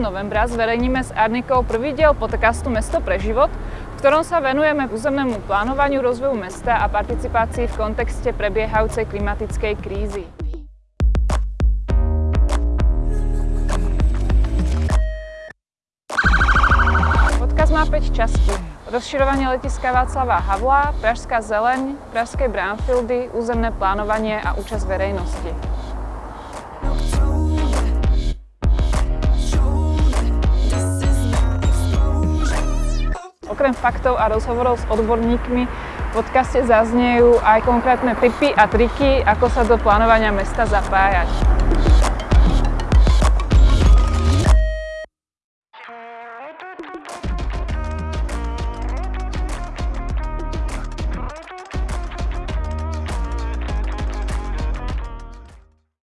novembra zverejníme s Arnikou prvý diel podcastu Mesto pre život, v ktorom sa venujeme územnému plánovaniu rozvoju mesta a participácii v kontexte prebiehajúcej klimatickej krízy. Podcast má 5 častí. Rozširovanie letiska Václava Havla, Pražská zeleň, Pražské brownfieldy, územné plánovanie a účasť verejnosti. Okrem faktov a rozhovorov s odborníkmi v podcaste zaznejú aj konkrétne tipy a triky, ako sa do plánovania mesta zapájať.